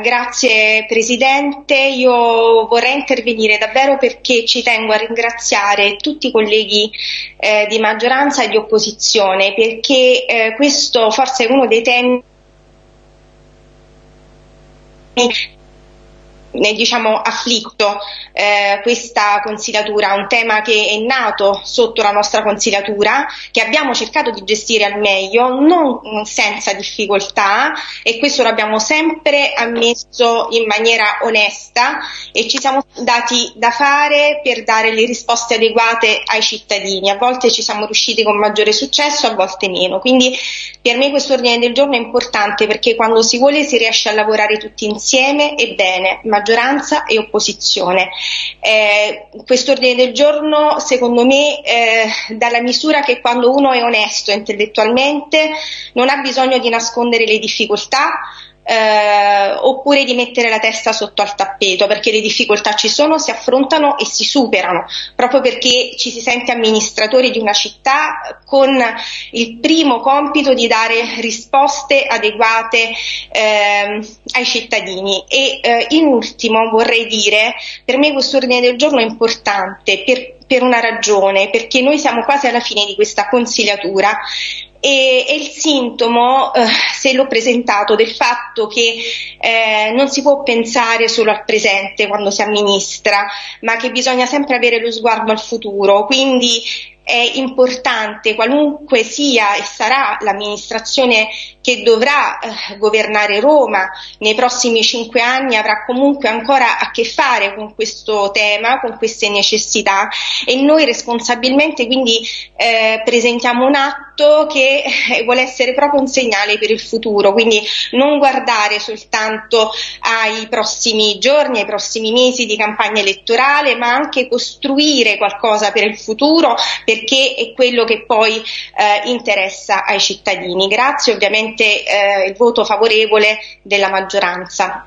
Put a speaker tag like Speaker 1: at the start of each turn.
Speaker 1: Grazie Presidente, io vorrei intervenire davvero perché ci tengo a ringraziare tutti i colleghi eh, di maggioranza e di opposizione perché eh, questo forse è uno dei temi diciamo, afflitto eh, questa consigliatura, un tema che è nato sotto la nostra consigliatura, che abbiamo cercato di gestire al meglio, non senza difficoltà e questo lo abbiamo sempre ammesso in maniera onesta e ci siamo dati da fare per dare le risposte adeguate ai cittadini. A volte ci siamo riusciti con maggiore successo, a volte meno. Quindi per me questo ordine del giorno è importante perché quando si vuole si riesce a lavorare tutti insieme e bene maggioranza e opposizione. Eh, questo ordine del giorno, secondo me, eh, dà la misura che quando uno è onesto intellettualmente non ha bisogno di nascondere le difficoltà, eh, oppure di mettere la testa sotto al tappeto, perché le difficoltà ci sono, si affrontano e si superano, proprio perché ci si sente amministratori di una città con il primo compito di dare risposte adeguate eh, ai cittadini. E eh, in ultimo vorrei dire, per me questo ordine del giorno è importante per per una ragione, perché noi siamo quasi alla fine di questa consigliatura e è il sintomo, eh, se l'ho presentato, del fatto che eh, non si può pensare solo al presente quando si amministra, ma che bisogna sempre avere lo sguardo al futuro. Quindi è importante, qualunque sia e sarà l'amministrazione che dovrà eh, governare Roma. Nei prossimi cinque anni, avrà comunque ancora a che fare con questo tema, con queste necessità. E noi responsabilmente quindi eh, presentiamo un atto che eh, vuole essere proprio un segnale per il futuro, quindi non guardare soltanto ai prossimi giorni, ai prossimi mesi di campagna elettorale, ma anche costruire qualcosa per il futuro, per perché è quello che poi eh, interessa ai cittadini. Grazie ovviamente eh, il voto favorevole della maggioranza.